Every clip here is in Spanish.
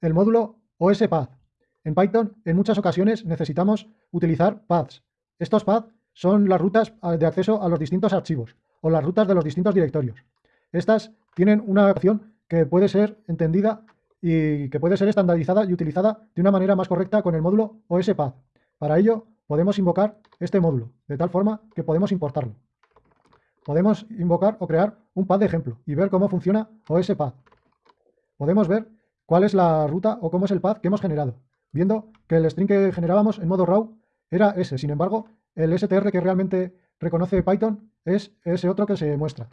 el módulo OSPath. En Python, en muchas ocasiones necesitamos utilizar paths. Estos paths son las rutas de acceso a los distintos archivos o las rutas de los distintos directorios. Estas tienen una acción que puede ser entendida y que puede ser estandarizada y utilizada de una manera más correcta con el módulo OSPath. Para ello, podemos invocar este módulo, de tal forma que podemos importarlo. Podemos invocar o crear un path de ejemplo y ver cómo funciona OSPath. Podemos ver cuál es la ruta o cómo es el path que hemos generado, viendo que el string que generábamos en modo raw era ese. Sin embargo, el str que realmente reconoce Python es ese otro que se muestra.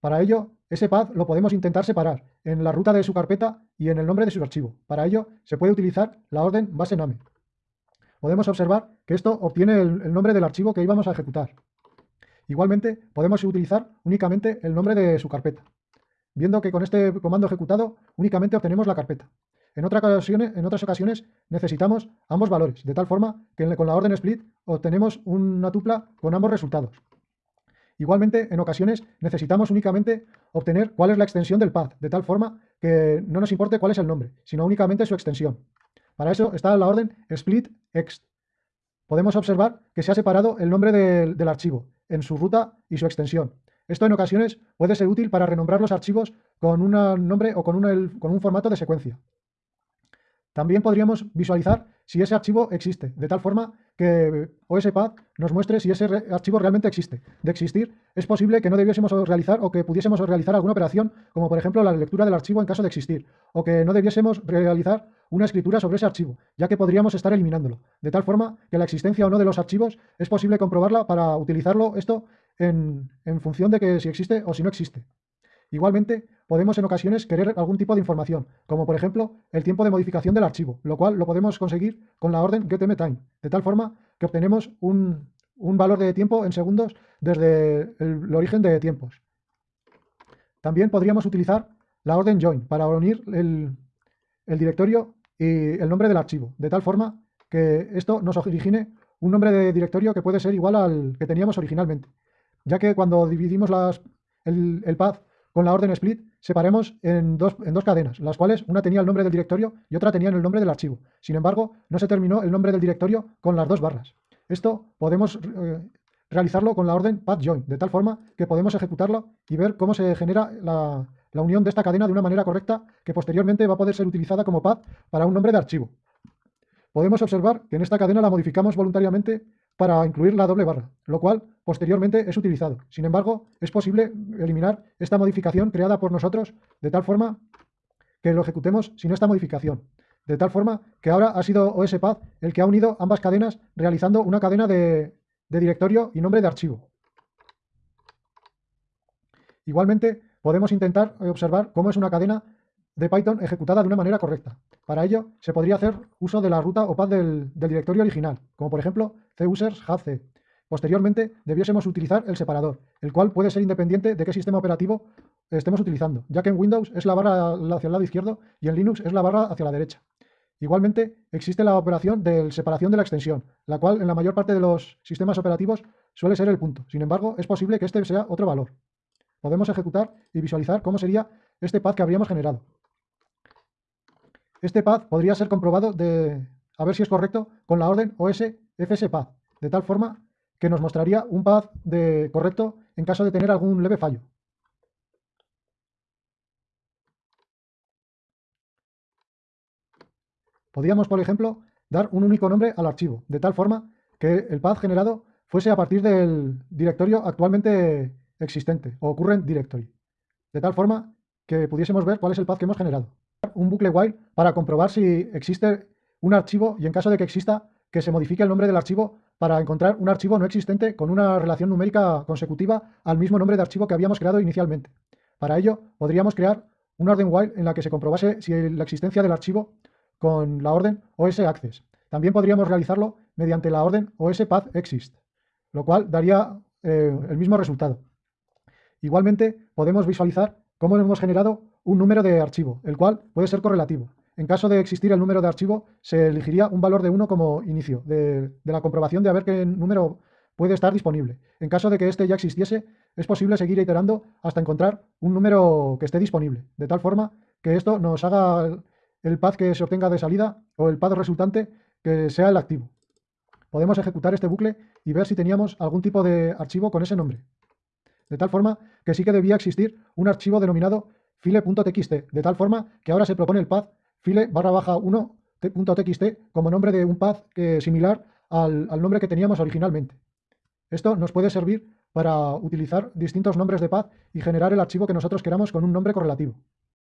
Para ello, ese path lo podemos intentar separar en la ruta de su carpeta y en el nombre de su archivo. Para ello, se puede utilizar la orden base name. Podemos observar que esto obtiene el, nombre del archivo que íbamos a ejecutar. Igualmente, podemos utilizar únicamente el nombre de su carpeta, viendo que con este comando ejecutado únicamente obtenemos la carpeta. En, ocasiones, en otras ocasiones necesitamos ambos valores, de tal forma que con la orden split obtenemos una tupla con ambos resultados. Igualmente, en ocasiones necesitamos únicamente obtener cuál es la extensión del path, de tal forma que no nos importe cuál es el nombre, sino únicamente su extensión. Para eso está la orden split ext. Podemos observar que se ha separado el nombre del, archivo en su ruta y su extensión. Esto en ocasiones puede ser útil para renombrar los archivos con un nombre o con un formato de secuencia. También podríamos visualizar si ese archivo existe, de tal forma que OSPath nos muestre si ese archivo realmente existe. De existir, es posible que no debiésemos realizar o que pudiésemos realizar alguna operación, como por ejemplo la lectura del archivo en caso de existir, o que no debiésemos realizar una escritura sobre ese archivo, ya que podríamos estar eliminándolo. De tal forma que la existencia o no de los archivos es posible comprobarla para utilizarlo esto en, en función de que si existe o si no existe. Igualmente, podemos en ocasiones querer algún tipo de información, como por ejemplo el tiempo de modificación del archivo, lo cual lo podemos conseguir con la orden getMTime, de tal forma que obtenemos un, valor de tiempo en segundos desde el, origen de tiempos. También podríamos utilizar la orden join para unir el, el directorio y el nombre del archivo, de tal forma que esto nos origine un nombre de directorio que puede ser igual al que teníamos originalmente, ya que cuando dividimos las, el, el path con la orden split separemos en dos, en dos cadenas, las cuales una tenía el nombre del directorio y otra tenía el nombre del archivo. Sin embargo, no se terminó el nombre del directorio con las dos barras. Esto podemos eh, realizarlo con la orden join, de tal forma que podemos ejecutarlo y ver cómo se genera la, la unión de esta cadena de una manera correcta que posteriormente va a poder ser utilizada como path para un nombre de archivo. Podemos observar que en esta cadena la modificamos voluntariamente para incluir la doble barra, lo cual posteriormente es utilizado. Sin embargo, es posible eliminar esta modificación creada por nosotros de tal forma que lo ejecutemos sin esta modificación. De tal forma que ahora ha sido OSPath el que ha unido ambas cadenas realizando una cadena de, directorio y nombre de archivo. Igualmente, podemos intentar observar cómo es una cadena de Python ejecutada de una manera correcta. Para ello, se podría hacer uso de la ruta o path del, directorio original, como por ejemplo cusers c. Posteriormente, debiésemos utilizar el separador, el cual puede ser independiente de qué sistema operativo estemos utilizando, ya que en Windows es la barra hacia el lado izquierdo y en Linux es la barra hacia la derecha. Igualmente, existe la operación de separación de la extensión, la cual en la mayor parte de los sistemas operativos suele ser el punto. Sin embargo, es posible que este sea otro valor. Podemos ejecutar y visualizar cómo sería este path que habríamos generado. Este path podría ser comprobado de, a ver si es correcto con la orden os fspath, de tal forma que nos mostraría un path de correcto en caso de tener algún leve fallo. Podríamos, por ejemplo, dar un único nombre al archivo, de tal forma que el path generado fuese a partir del directorio actualmente existente, o current directory, de tal forma que pudiésemos ver cuál es el path que hemos generado un bucle while para comprobar si existe un archivo y en caso de que exista, que se modifique el nombre del archivo para encontrar un archivo no existente con una relación numérica consecutiva al mismo nombre de archivo que habíamos creado inicialmente. Para ello, podríamos crear un orden while en la que se comprobase si la existencia del archivo con la orden os_access. También podríamos realizarlo mediante la orden os_path_exist, lo cual daría eh, el mismo resultado. Igualmente, podemos visualizar cómo hemos generado un número de archivo, el cual puede ser correlativo. En caso de existir el número de archivo, se elegiría un valor de 1 como inicio de, la comprobación de a ver qué número puede estar disponible. En caso de que este ya existiese, es posible seguir iterando hasta encontrar un número que esté disponible, de tal forma que esto nos haga el path que se obtenga de salida o el path resultante que sea el activo. Podemos ejecutar este bucle y ver si teníamos algún tipo de archivo con ese nombre. De tal forma que sí que debía existir un archivo denominado file.txt, de tal forma que ahora se propone el path file barra baja 1.txt como nombre de un path similar al, al nombre que teníamos originalmente. Esto nos puede servir para utilizar distintos nombres de path y generar el archivo que nosotros queramos con un nombre correlativo.